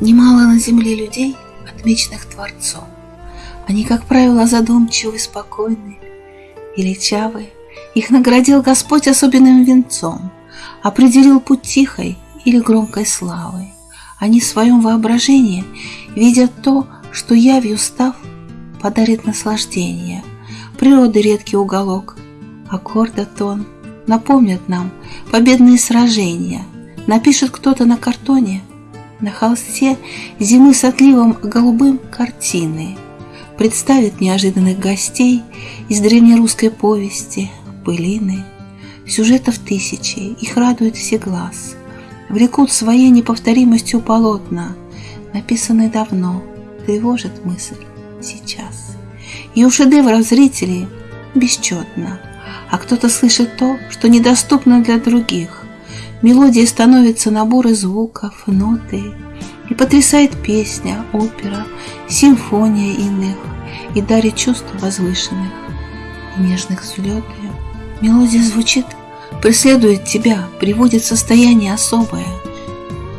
Немало на земле людей, отмеченных Творцом. Они, как правило, задумчивы, спокойны, величавы. Их наградил Господь особенным венцом, определил путь тихой или громкой славы. Они в своем воображении видят то, что явью став, подарит наслаждение. Природы редкий уголок, аккорда тон напомнят нам победные сражения. Напишет кто-то на картоне, на холсте зимы с отливом голубым картины. Представит неожиданных гостей из древнерусской повести, пылины. Сюжетов тысячи, их радует все глаз. Влекут своей неповторимостью полотна, написанные давно, тревожит мысль сейчас. И у шедевров зрителей бесчетно, а кто-то слышит то, что недоступно для других. Мелодия становится наборы звуков, ноты, и потрясает песня, опера, симфония иных, и дарит чувств возвышенных и нежных взлеты. Мелодия звучит, преследует тебя, приводит в состояние особое.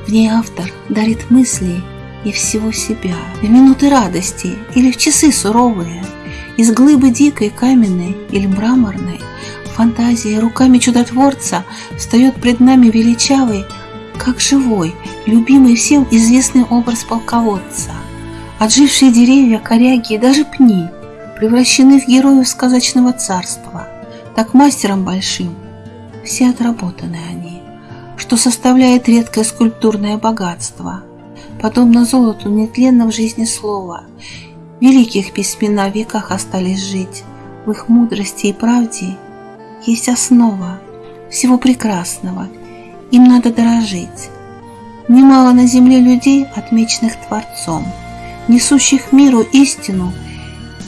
В ней автор дарит мысли и всего себя, в минуты радости или в часы суровые, из глыбы дикой, каменной или мраморной, фантазия руками чудотворца встает пред нами величавый, как живой, любимый всем известный образ полководца. Отжившие деревья, коряги и даже пни превращены в героев сказочного царства, так мастером большим. Все отработаны они, что составляет редкое скульптурное богатство – подобно золоту нетленно в жизни слова. Великих письмена в веках остались жить, в их мудрости и правде есть основа всего прекрасного, им надо дорожить. Немало на земле людей, отмеченных Творцом, несущих миру истину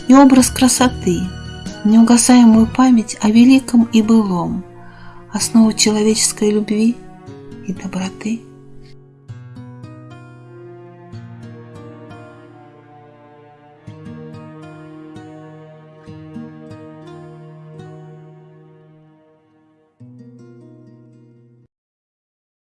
и образ красоты, неугасаемую память о великом и былом, основу человеческой любви и доброты.